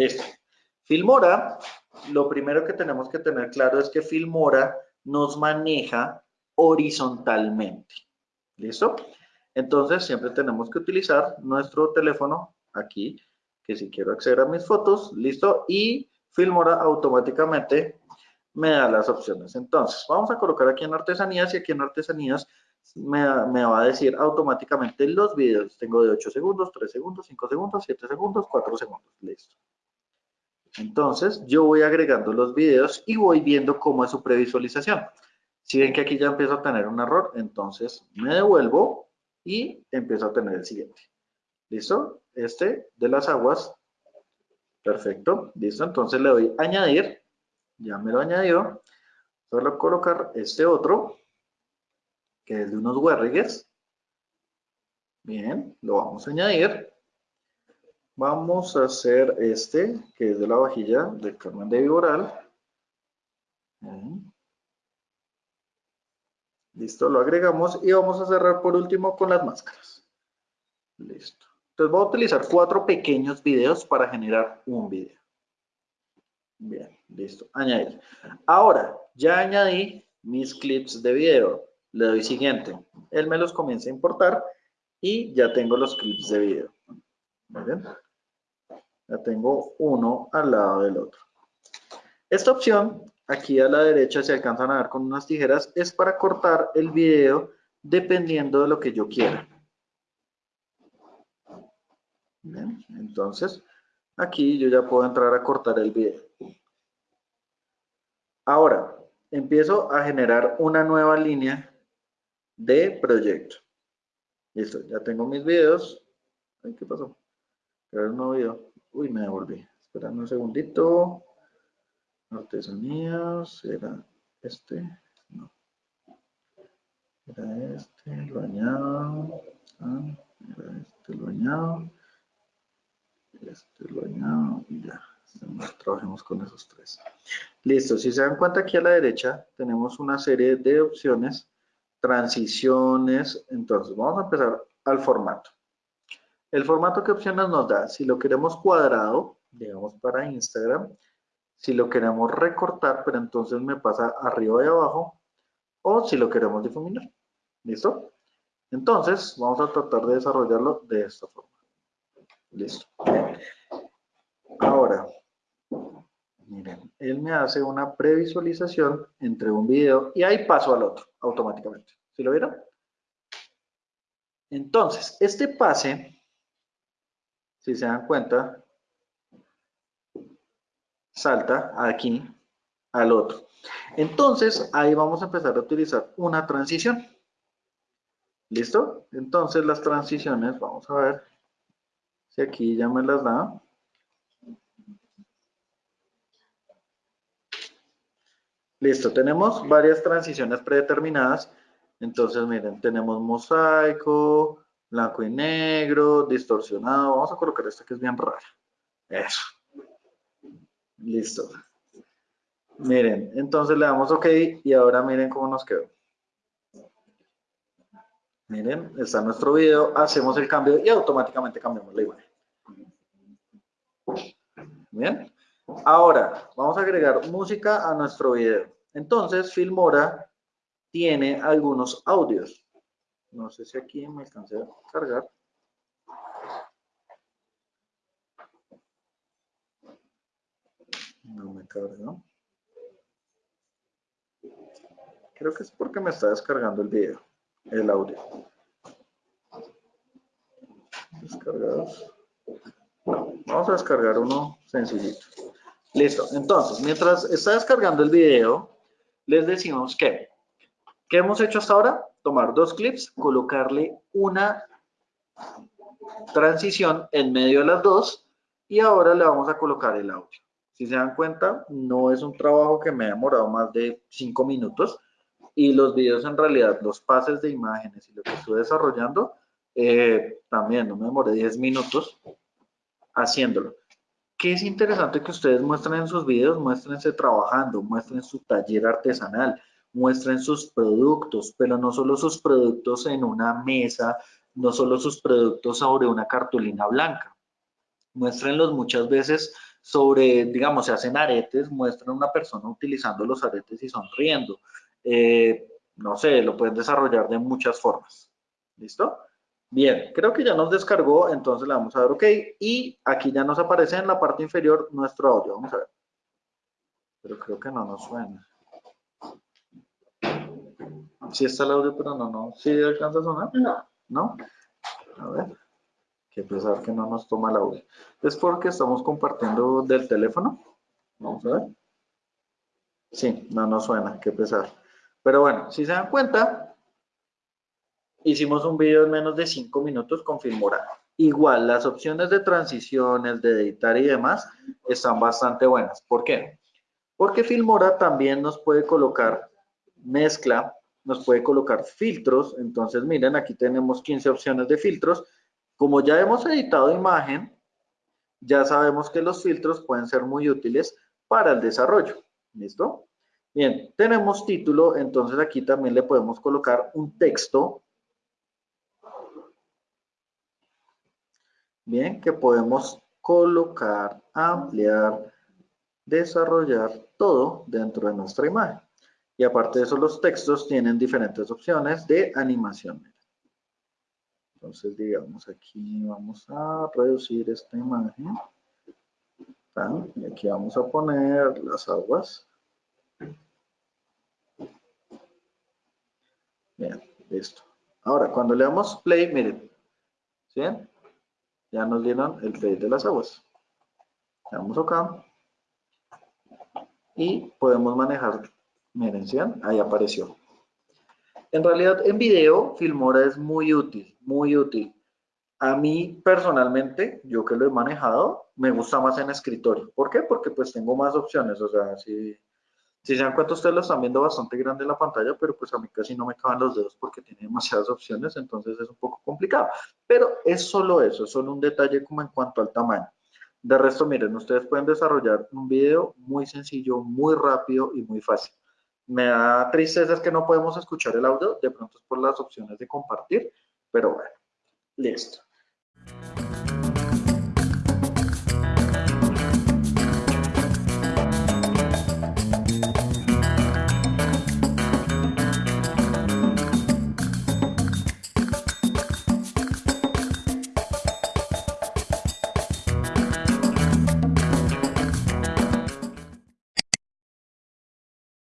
Listo. Filmora, lo primero que tenemos que tener claro es que Filmora nos maneja horizontalmente. ¿Listo? Entonces, siempre tenemos que utilizar nuestro teléfono aquí, que si quiero acceder a mis fotos, listo, y Filmora automáticamente me da las opciones. Entonces, vamos a colocar aquí en artesanías y aquí en artesanías me, va a decir automáticamente los videos. Tengo de 8 segundos, 3 segundos, 5 segundos, 7 segundos, 4 segundos. Listo. Entonces, yo voy agregando los videos y voy viendo cómo es su previsualización. Si ven que aquí ya empiezo a tener un error, entonces me devuelvo y empiezo a tener el siguiente. ¿Listo? Este de las aguas. Perfecto. ¿Listo? Entonces le doy añadir. Ya me lo añadió. Solo colocar este otro, que es de unos huerrigues. Bien, lo vamos a añadir. Vamos a hacer este, que es de la vajilla de Carmen de Viboral. Listo, lo agregamos y vamos a cerrar por último con las máscaras. Listo. Entonces voy a utilizar cuatro pequeños videos para generar un video. Bien, listo. Añadir. Ahora, ya añadí mis clips de video. Le doy siguiente. Él me los comienza a importar y ya tengo los clips de video. ¿Bien? Ya tengo uno al lado del otro. Esta opción, aquí a la derecha, se alcanzan a ver con unas tijeras, es para cortar el video dependiendo de lo que yo quiera. Bien, entonces, aquí yo ya puedo entrar a cortar el video. Ahora, empiezo a generar una nueva línea de proyecto. Listo, ya tengo mis videos. Ay, ¿qué pasó? Crear un nuevo video. Uy, me devolví. Esperando un segundito. Artesanías, era este. No. Era este, lo añado. Ah, era este, lo añado. Este lo añado y ya. Trabajemos con esos tres. Listo, si se dan cuenta aquí a la derecha tenemos una serie de opciones, transiciones. Entonces, vamos a empezar al formato. El formato que opciones nos da, si lo queremos cuadrado, digamos para Instagram, si lo queremos recortar, pero entonces me pasa arriba y abajo, o si lo queremos difuminar. ¿Listo? Entonces, vamos a tratar de desarrollarlo de esta forma. Listo. Ahora, miren, él me hace una previsualización entre un video y ahí paso al otro automáticamente. ¿Sí lo vieron? Entonces, este pase si se dan cuenta, salta aquí al otro. Entonces, ahí vamos a empezar a utilizar una transición. ¿Listo? Entonces, las transiciones, vamos a ver si aquí ya me las da. Listo, tenemos varias transiciones predeterminadas. Entonces, miren, tenemos mosaico, blanco y negro, distorsionado. Vamos a colocar esta que es bien rara. Eso. Listo. Miren, entonces le damos OK y ahora miren cómo nos quedó. Miren, está nuestro video, hacemos el cambio y automáticamente cambiamos la imagen. Bien. Ahora, vamos a agregar música a nuestro video. Entonces, Filmora tiene algunos audios. No sé si aquí me alcancé a cargar. No me carga. Creo que es porque me está descargando el video, el audio. Descargados. vamos a descargar uno sencillito. Listo. Entonces, mientras está descargando el video, les decimos que, ¿qué hemos hecho hasta ahora? Tomar dos clips, colocarle una transición en medio de las dos y ahora le vamos a colocar el audio. Si se dan cuenta, no es un trabajo que me ha demorado más de cinco minutos y los videos en realidad, los pases de imágenes y lo que estoy desarrollando, eh, también no me demoré 10 minutos haciéndolo. ¿Qué es interesante que ustedes muestren en sus videos? Muéstrense trabajando, muestren su taller artesanal, muestren sus productos, pero no solo sus productos en una mesa, no solo sus productos sobre una cartulina blanca. Muéstrenlos muchas veces sobre, digamos, se hacen aretes, muestran a una persona utilizando los aretes y sonriendo. Eh, no sé, lo pueden desarrollar de muchas formas. ¿Listo? Bien, creo que ya nos descargó, entonces le vamos a dar OK. Y aquí ya nos aparece en la parte inferior nuestro audio. Vamos a ver. Pero creo que no nos suena. Sí está el audio, pero no, no. ¿Sí alcanza a sonar? No. ¿No? A ver. Qué pesar que no nos toma el audio. Es porque estamos compartiendo del teléfono. Vamos a ver. Sí, no nos suena. Qué pesar. Pero bueno, si se dan cuenta, hicimos un video en menos de 5 minutos con Filmora. Igual, las opciones de transiciones, de editar y demás están bastante buenas. ¿Por qué? Porque Filmora también nos puede colocar mezcla, nos puede colocar filtros. Entonces, miren, aquí tenemos 15 opciones de filtros. Como ya hemos editado imagen, ya sabemos que los filtros pueden ser muy útiles para el desarrollo. ¿Listo? Bien, tenemos título, entonces aquí también le podemos colocar un texto. Bien, que podemos colocar, ampliar, desarrollar todo dentro de nuestra imagen. Y aparte de eso, los textos tienen diferentes opciones de animación. Entonces, digamos, aquí vamos a reducir esta imagen. Y aquí vamos a poner las aguas. Bien, listo. Ahora, cuando le damos play, miren, ¿sí? Ya nos dieron el play de las aguas. Le damos acá. Y podemos manejar, miren, ¿sí? Ahí apareció. En realidad, en video, Filmora es muy útil, muy útil. A mí, personalmente, yo que lo he manejado, me gusta más en escritorio. ¿Por qué? Porque pues tengo más opciones. O sea, si si se dan cuenta, ustedes lo están viendo bastante grande en la pantalla, pero pues a mí casi no me caben los dedos porque tiene demasiadas opciones, entonces es un poco complicado. Pero es solo eso, es solo un detalle como en cuanto al tamaño. De resto, miren, ustedes pueden desarrollar un video muy sencillo, muy rápido y muy fácil me da tristeza es que no podemos escuchar el audio, de pronto es por las opciones de compartir, pero bueno, listo.